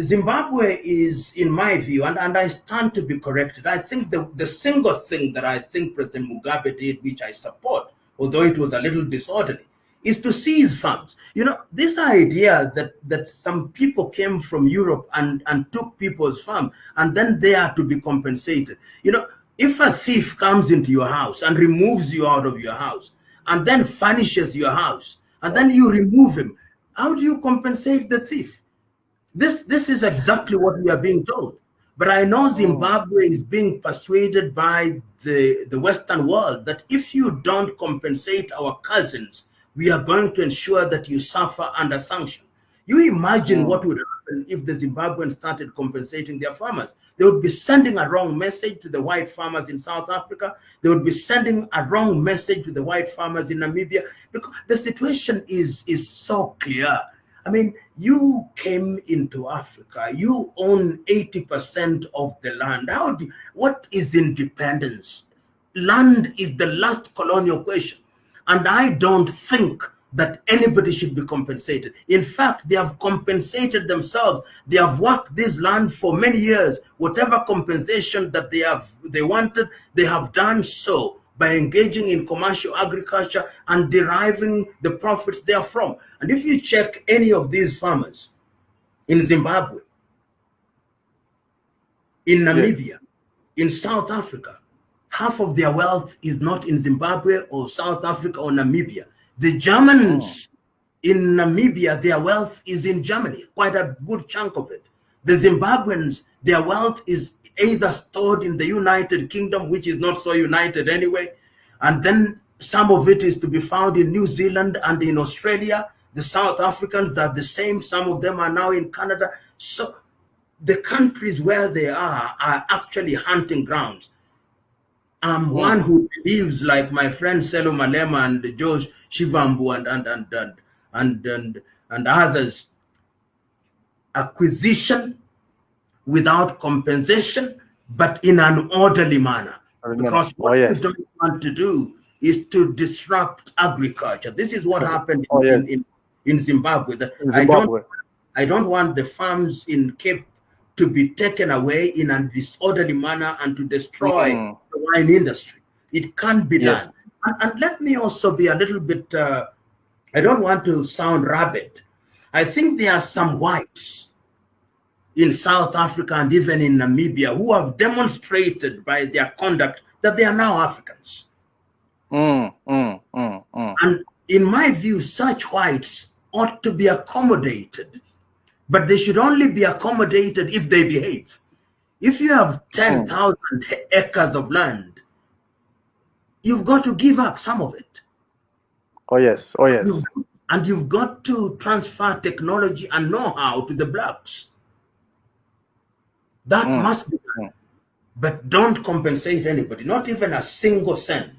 Zimbabwe is, in my view, and, and I stand to be corrected, I think the, the single thing that I think President Mugabe did, which I support, although it was a little disorderly, is to seize farms. You know, this idea that, that some people came from Europe and, and took people's farm and then they are to be compensated. You know, if a thief comes into your house and removes you out of your house and then furnishes your house and then you remove him, how do you compensate the thief? This, this is exactly what we are being told. But I know oh. Zimbabwe is being persuaded by the, the Western world that if you don't compensate our cousins, we are going to ensure that you suffer under sanction. You imagine mm. what would happen if the Zimbabweans started compensating their farmers. They would be sending a wrong message to the white farmers in South Africa. They would be sending a wrong message to the white farmers in Namibia because the situation is, is so clear. I mean, you came into Africa, you own 80% of the land. How do, what is independence? Land is the last colonial question. And I don't think that anybody should be compensated. In fact, they have compensated themselves. They have worked this land for many years. Whatever compensation that they have they wanted, they have done so by engaging in commercial agriculture and deriving the profits therefrom. And if you check any of these farmers in Zimbabwe, in Namibia, yes. in South Africa, half of their wealth is not in Zimbabwe or South Africa or Namibia. The Germans oh. in Namibia, their wealth is in Germany, quite a good chunk of it. The Zimbabweans, their wealth is either stored in the United Kingdom, which is not so united anyway, and then some of it is to be found in New Zealand and in Australia. The South Africans are the same. Some of them are now in Canada. So the countries where they are are actually hunting grounds. I'm yeah. one who believes, like my friend Sello Malema and George Shivambu and and and and and and, and others, acquisition without compensation, but in an orderly manner. Because what oh, yes. we don't want to do is to disrupt agriculture. This is what happened oh, yes. in, in, in, Zimbabwe. in Zimbabwe. I don't, I don't want the farms in Cape to be taken away in a disorderly manner and to destroy mm. the wine industry. It can't be yes. done. And, and, let me also be a little bit, uh, I don't want to sound rabid. I think there are some whites in South Africa and even in Namibia who have demonstrated by their conduct that they are now Africans. Mm, mm, mm, mm. and in my view, such whites ought to be accommodated but they should only be accommodated if they behave. If you have 10,000 acres of land, you've got to give up some of it. Oh, yes. Oh, yes. You've, and you've got to transfer technology and know-how to the blacks. That mm. must be done. Mm. But don't compensate anybody, not even a single cent.